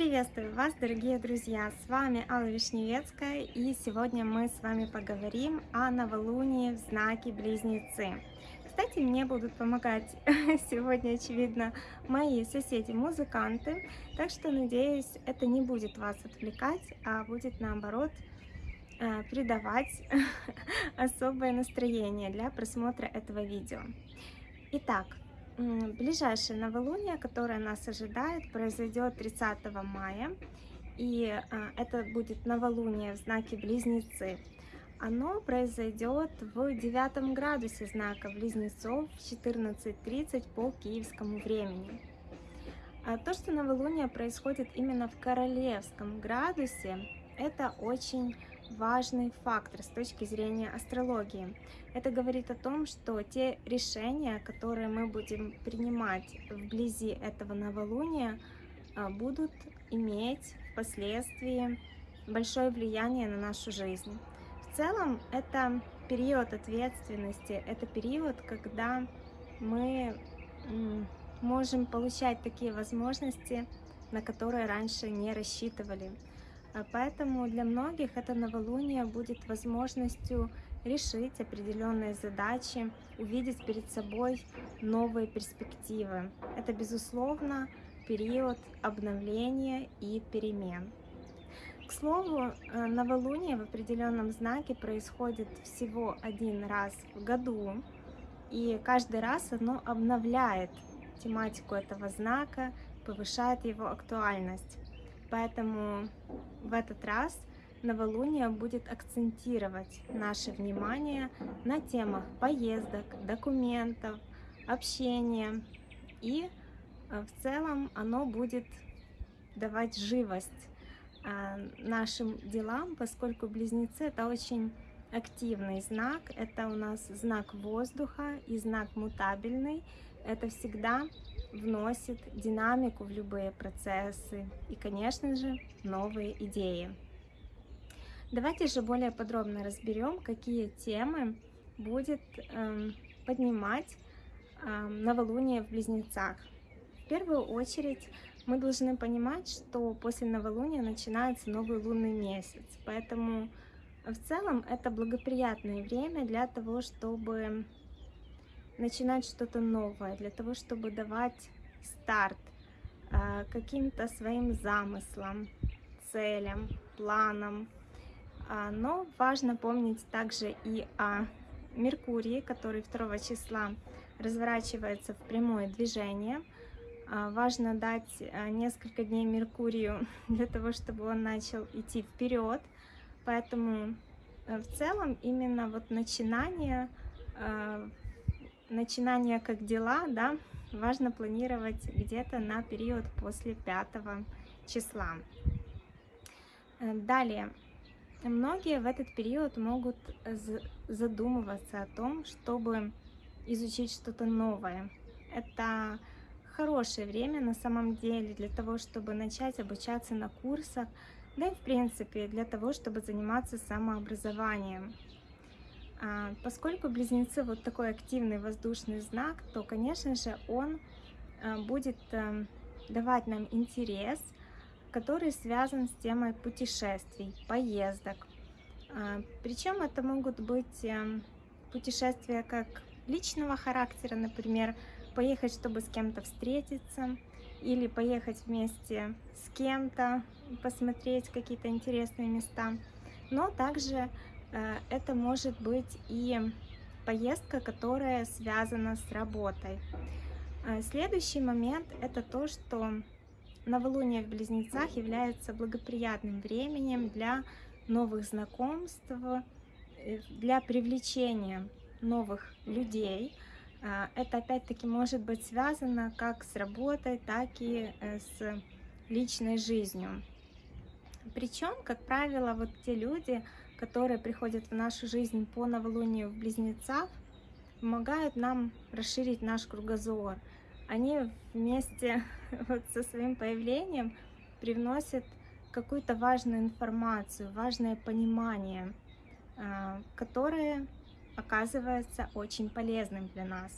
Приветствую вас, дорогие друзья! С вами Алла Вишневецкая, и сегодня мы с вами поговорим о новолунии в знаке Близнецы. Кстати, мне будут помогать сегодня, очевидно, мои соседи-музыканты, так что, надеюсь, это не будет вас отвлекать, а будет, наоборот, э, придавать особое настроение для просмотра этого видео. Итак, Ближайшее новолуние, которое нас ожидает, произойдет 30 мая. И а, это будет новолуние в знаке Близнецы. Оно произойдет в девятом градусе знака Близнецов в 14.30 по киевскому времени. А то, что новолуние происходит именно в королевском градусе, это очень важный фактор с точки зрения астрологии. Это говорит о том, что те решения, которые мы будем принимать вблизи этого новолуния, а, будут иметь впоследствии большое влияние на нашу жизнь. В целом, это период ответственности, это период, когда мы можем получать такие возможности, на которые раньше не рассчитывали. А поэтому для многих это новолуние будет возможностью решить определенные задачи, увидеть перед собой новые перспективы. Это, безусловно, период обновления и перемен. К слову, э, новолуние в определенном знаке происходит всего один раз в году, и каждый раз оно обновляет тематику этого знака, повышает его актуальность. Поэтому в этот раз новолуние будет акцентировать наше внимание на темах поездок, документов, общения. И э, в целом оно будет давать живость э, нашим делам, поскольку близнецы это очень активный знак, это у нас знак воздуха и знак мутабельный. Это всегда вносит динамику в любые процессы и, конечно же, новые идеи. Давайте же более подробно разберем, какие темы будет э, поднимать э, новолуние в Близнецах. В первую очередь мы должны понимать, что после новолуния начинается новый лунный месяц, поэтому в целом это благоприятное время для того, чтобы начинать что-то новое, для того, чтобы давать старт э, каким-то своим замыслам, целям, планам. А, но важно помнить также и о Меркурии, который 2 числа разворачивается в прямое движение. А, важно дать э, несколько дней Меркурию для того, чтобы он начал идти вперед. Поэтому э, в целом именно вот начинание начинание как дела, да, важно планировать где-то на период после 5 числа. Э, далее, многие в этот период могут задумываться о том, чтобы изучить что-то новое. Это хорошее время на самом деле для того, чтобы начать обучаться на курсах, да и в принципе для того, чтобы заниматься самообразованием. А, поскольку близнецы вот такой активный воздушный знак, то, конечно же, он а, будет а, давать нам интерес, который связан с темой путешествий, поездок. Причем это могут быть путешествия как личного характера, например, поехать, чтобы с кем-то встретиться, или поехать вместе с кем-то, посмотреть какие-то интересные места, но также это может быть и поездка, которая связана с работой. Э, следующий момент – это то, что новолуние в Близнецах является благоприятным временем для новых знакомств, э, для привлечения новых людей. Это опять-таки может быть связано как с работой, так и с личной жизнью. Причем, как правило, вот те люди, которые приходят в нашу жизнь по новолунию в Близнецах, помогают нам расширить наш кругозор. Они вместе вот со своим появлением привносят какую-то важную информацию, важное понимание, а, которое оказывается очень полезным для нас.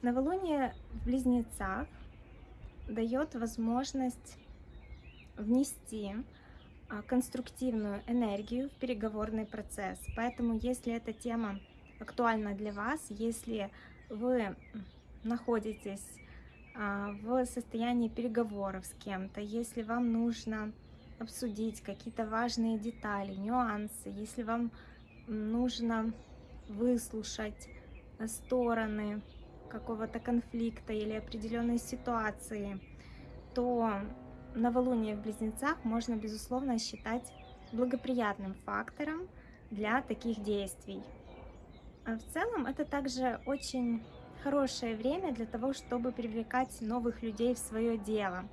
Новолуние в Близнецах дает возможность внести конструктивную энергию в переговорный процесс. Поэтому, если эта тема актуальна для вас, если вы находитесь а, в состоянии переговоров с кем-то, если вам нужно обсудить какие-то важные детали, нюансы, если вам нужно выслушать стороны какого-то конфликта или определенной ситуации, то новолуние в Близнецах можно, безусловно, считать благоприятным фактором для таких действий. А в целом, это также очень хорошее время для того, чтобы привлекать новых людей в свое дело.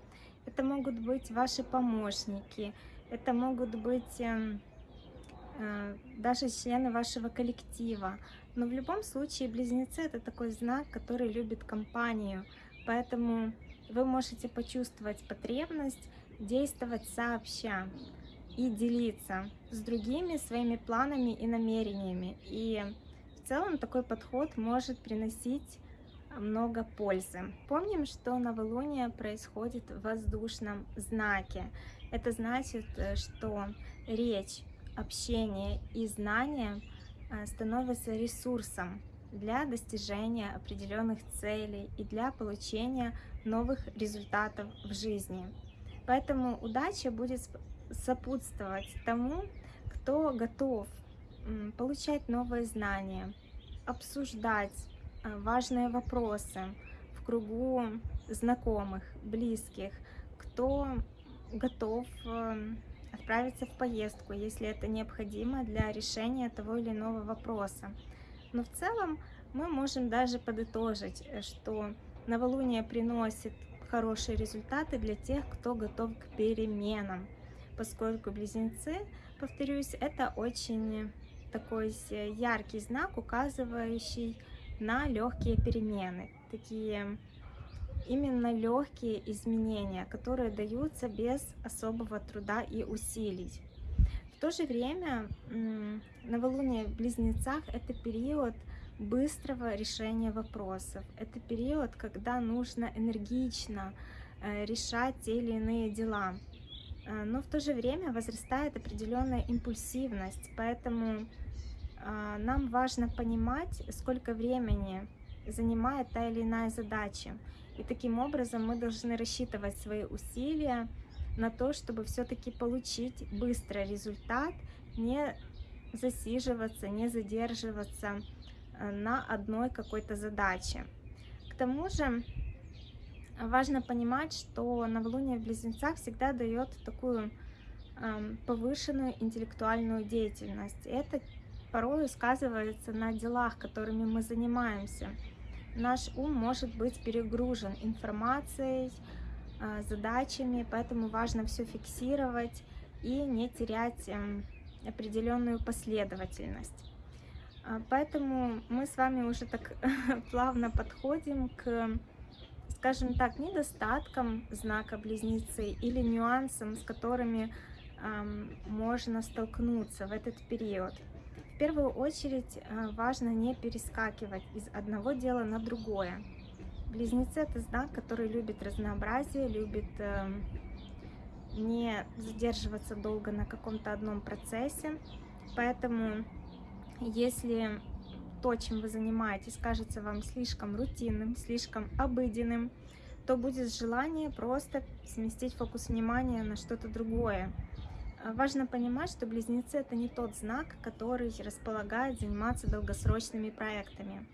Это могут быть ваши помощники, это могут быть э, э, даже члены вашего коллектива. Но в любом случае близнецы это такой знак, который любит компанию, поэтому вы можете почувствовать потребность действовать сообща и делиться с другими своими планами и намерениями. И в целом такой подход может приносить много пользы. Помним, что новолуние происходит в воздушном знаке. Это значит, э, что речь, общение и знания э, становятся ресурсом для достижения определенных целей и для получения новых результатов в жизни. Поэтому удача будет сопутствовать тому, кто готов получать новые знания, обсуждать а, важные вопросы в кругу знакомых, близких, кто готов эм, отправиться в поездку, если это необходимо для решения того или иного вопроса. Но в целом мы можем даже подытожить, э, что новолуние приносит хорошие результаты для тех, кто готов к переменам, поскольку близнецы, повторюсь, это очень такой яркий знак, указывающий на легкие перемены, такие именно легкие изменения, которые даются без особого труда и усилий. То же время новолуние в Близнецах – это период быстрого решения вопросов. Это период, когда нужно энергично э, решать те или иные дела. Э, но в то же время возрастает определенная импульсивность, поэтому а, нам важно понимать, сколько времени занимает та или иная задача. И таким образом мы должны рассчитывать свои усилия на то, чтобы все-таки получить быстро результат, не засиживаться, не задерживаться э, на одной какой-то задаче. К тому же важно понимать, что новолуние в Близнецах всегда дает такую повышенную интеллектуальную деятельность. Это порой сказывается на делах, которыми мы занимаемся. Наш ум может быть перегружен информацией, задачами, поэтому важно все фиксировать и не терять эм, определенную последовательность. А, поэтому мы с вами уже так плавно подходим к, скажем так, недостаткам знака Близнецы или нюансам, с которыми можно столкнуться в этот период. В первую очередь э, важно не перескакивать из одного дела на другое. Близнецы это знак, который любит разнообразие, любит эм, не задерживаться долго на каком-то одном процессе. Поэтому, если то, чем вы занимаетесь, кажется вам слишком рутинным, слишком обыденным, то будет желание просто сместить фокус внимания на что-то другое. А, важно понимать, что близнецы это не тот знак, который располагает заниматься долгосрочными проектами.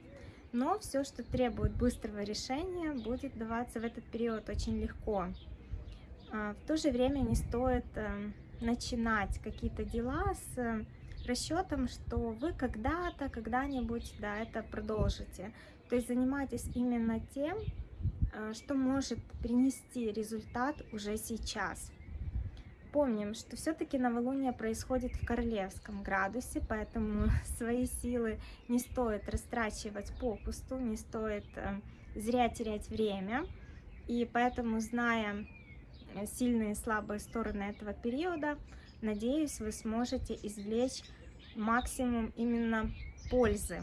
Но все, что требует быстрого решения, будет даваться в этот период очень легко. А, в то же время не стоит э, начинать какие-то дела с э, расчетом, что вы когда-то, когда-нибудь, да, это продолжите. То есть занимайтесь именно тем, э, что может принести результат уже сейчас. Помним, что все-таки новолуние происходит в королевском градусе, поэтому свои силы не стоит растрачивать попусту, не стоит э, зря терять время. И поэтому, зная э, сильные и слабые стороны этого периода, надеюсь, вы сможете извлечь максимум именно пользы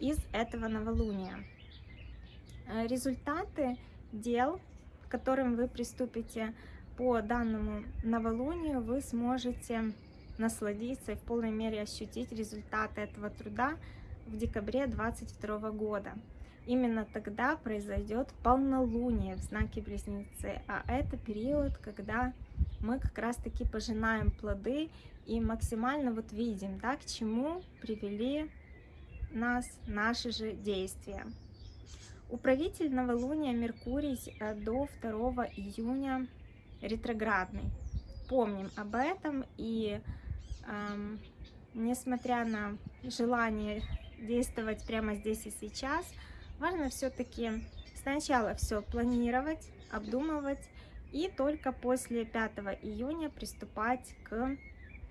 из этого новолуния. Э, результаты дел, которым вы приступите по данному новолунию вы сможете насладиться и в полной мере ощутить результаты этого труда в декабре 2022 года. Именно тогда произойдет полнолуние в знаке Близнецы, а это период, когда мы как раз-таки пожинаем плоды и максимально вот видим, да, к чему привели нас наши же действия. Управитель новолуния Меркурий э, до 2 июня ретроградный. Помним об этом и эм, несмотря на желание действовать прямо здесь и сейчас, важно все-таки сначала все планировать, обдумывать и только после 5 июня приступать к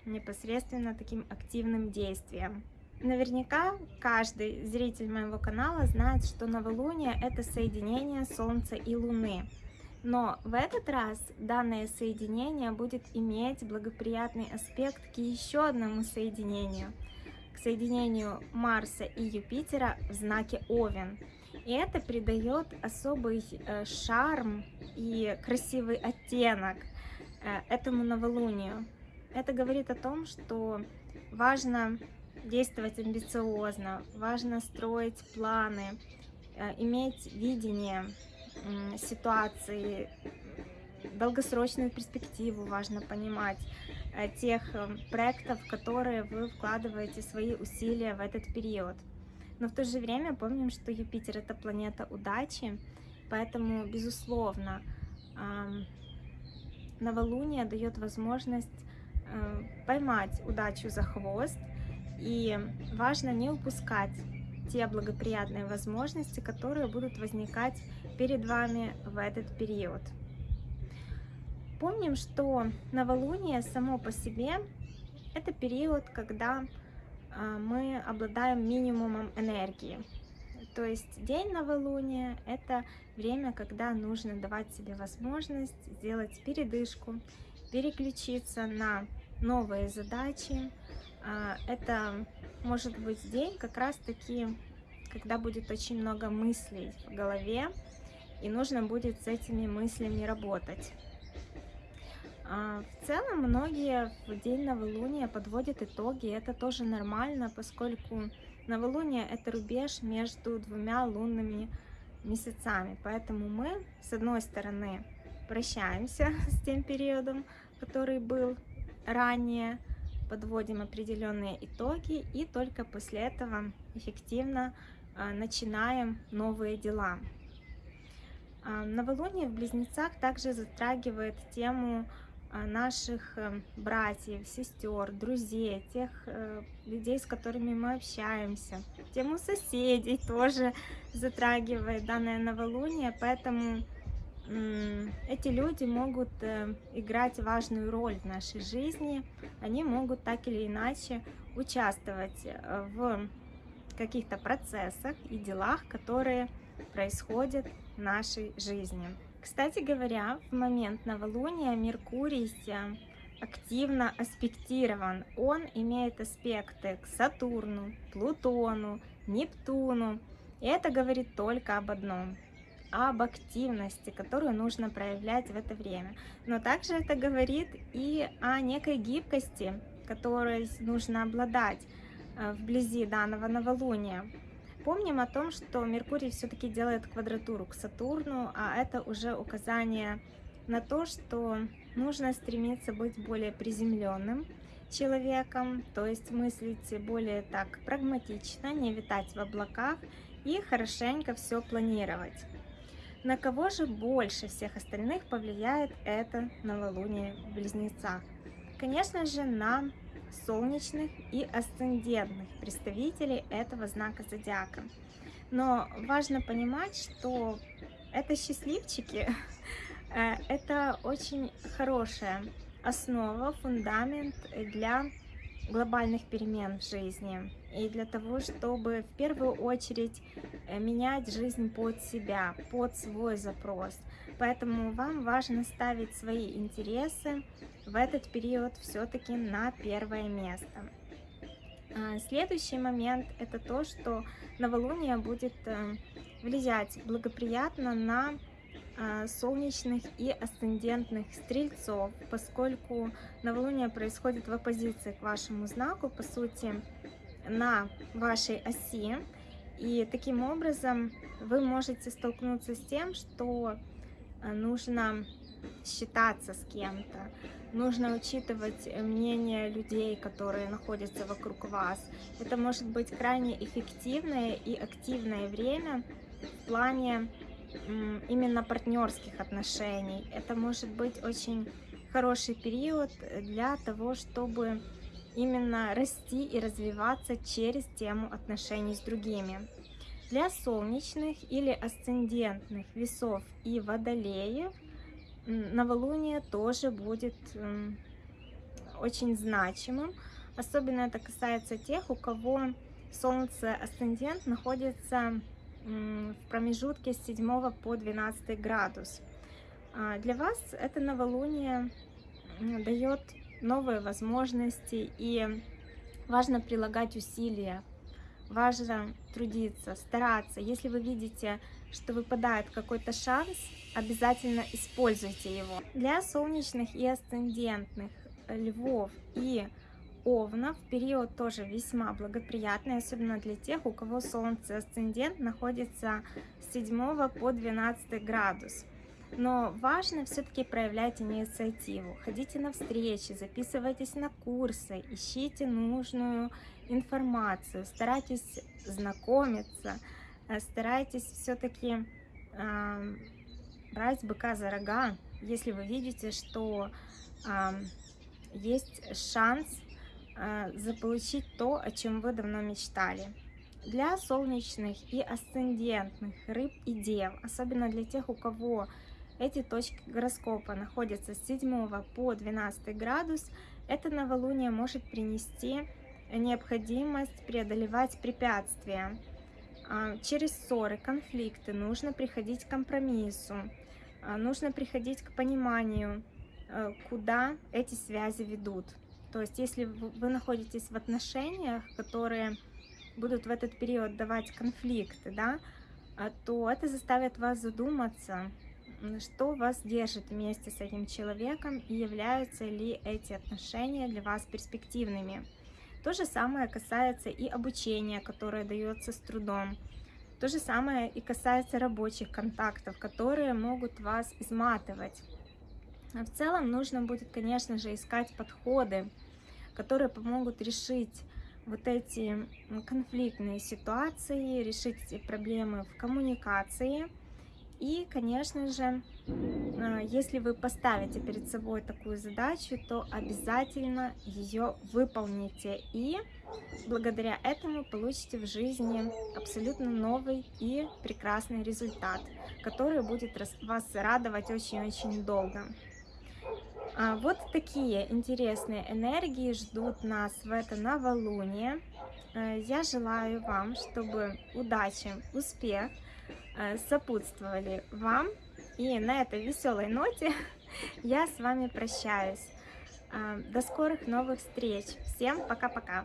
непосредственно таким активным действиям. Наверняка каждый зритель моего канала знает, что новолуние – это соединение Солнца и Луны. Но в этот раз данное соединение будет иметь благоприятный аспект к еще одному соединению, к соединению Марса и Юпитера в знаке Овен. И это придает особый э, шарм и красивый оттенок э, этому новолунию. Это говорит о том, что важно действовать амбициозно, важно строить планы, э, иметь видение ситуации, долгосрочную перспективу важно понимать э, тех э, проектов, которые вы вкладываете свои усилия в этот период. Но в то же время помним, что Юпитер это планета удачи, поэтому, безусловно, новолуние дает возможность поймать удачу за хвост и важно не упускать те благоприятные возможности, которые будут возникать перед вами в этот период. Помним, что новолуние само по себе это период, когда а, мы обладаем минимумом энергии. То есть день новолуния – это время, когда нужно давать себе возможность сделать передышку, переключиться на новые задачи, а, это может быть день как раз таки, когда будет очень много мыслей в голове, и нужно будет с этими мыслями работать. А, в целом, многие в день новолуния подводят итоги, это тоже нормально, поскольку новолуние – это рубеж между двумя лунными месяцами, поэтому мы, с одной стороны, прощаемся с тем периодом, который был ранее, подводим определенные итоги и только после этого эффективно а, начинаем новые дела. А, новолуние в Близнецах также затрагивает тему а, наших э, братьев, сестер, друзей, тех э, людей, с которыми мы общаемся. Тему соседей тоже затрагивает данное новолуние, поэтому эти люди могут э, играть важную роль в нашей жизни, они могут так или иначе участвовать в каких-то процессах и делах, которые происходят в нашей жизни. Кстати говоря, в момент новолуния Меркурий э, активно аспектирован. Он имеет аспекты к Сатурну, Плутону, Нептуну. И это говорит только об одном – об активности, которую нужно проявлять в это время. Но также это говорит и о некой гибкости, которой нужно обладать э, вблизи данного новолуния. Помним о том, что Меркурий все-таки делает квадратуру к Сатурну, а это уже указание на то, что нужно стремиться быть более приземленным человеком, то есть мыслить более так прагматично, не витать в облаках и хорошенько все планировать. На кого же больше всех остальных повлияет это новолуние в Близнецах? Конечно же, на солнечных и асцендентных представителей этого знака зодиака. Но важно понимать, что это счастливчики, э, это очень хорошая основа, фундамент для глобальных перемен в жизни и для того, чтобы в первую очередь э, менять жизнь под себя, под свой запрос. Поэтому вам важно ставить свои интересы в этот период все-таки на первое место. А, следующий момент это то, что новолуние будет э, влиять благоприятно на а, солнечных и асцендентных стрельцов, поскольку новолуние происходит в оппозиции к вашему знаку, по сути, на вашей оси. И таким образом вы можете столкнуться с тем, что нужно считаться с кем-то, нужно учитывать мнение людей, которые находятся вокруг вас. Это может быть крайне эффективное и активное время в плане именно партнерских отношений. Это может быть очень хороший период для того, чтобы именно расти и развиваться через тему отношений с другими. Для солнечных или асцендентных весов и водолеев новолуние тоже будет очень значимым. Особенно это касается тех, у кого Солнце асцендент находится в промежутке с 7 по 12 градус. А, для вас это новолуние дает новые возможности и важно прилагать усилия, важно трудиться, стараться. Если вы видите, что выпадает какой-то шанс, обязательно используйте его. Для солнечных и асцендентных львов и Овнов период тоже весьма благоприятный, особенно для тех, у кого Солнце асцендент находится с 7 по 12 градус. Но важно все-таки проявлять инициативу. Ходите на встречи, записывайтесь на курсы, ищите нужную информацию, старайтесь знакомиться, э, старайтесь все-таки э, брать быка за рога, если вы видите, что э, есть шанс а, заполучить то, о чем вы давно мечтали. Для солнечных и асцендентных рыб и дев, особенно для тех, у кого эти точки гороскопа находятся с 7 по 12 градус, это новолуние может принести необходимость преодолевать препятствия. А, через ссоры, конфликты нужно приходить к компромиссу, а, нужно приходить к пониманию, куда эти связи ведут. То есть, если вы находитесь в отношениях, которые будут в этот период давать конфликты, да, а, то это заставит вас задуматься, что вас держит вместе с этим человеком и являются ли эти отношения для вас перспективными. То же самое касается и обучения, которое дается с трудом. То же самое и касается рабочих контактов, которые могут вас изматывать. В целом нужно будет, конечно же, искать подходы, которые помогут решить вот эти конфликтные ситуации, решить эти проблемы в коммуникации. И, конечно же, а, если вы поставите перед собой такую задачу, то обязательно ее выполните. И благодаря этому получите в жизни абсолютно новый и прекрасный результат, который будет вас радовать очень-очень долго. А, вот такие интересные энергии ждут нас в это новолуние. Э, я желаю вам, чтобы удача, успех сопутствовали вам. И на этой веселой ноте я с вами прощаюсь. Э, до скорых новых встреч. Всем пока-пока.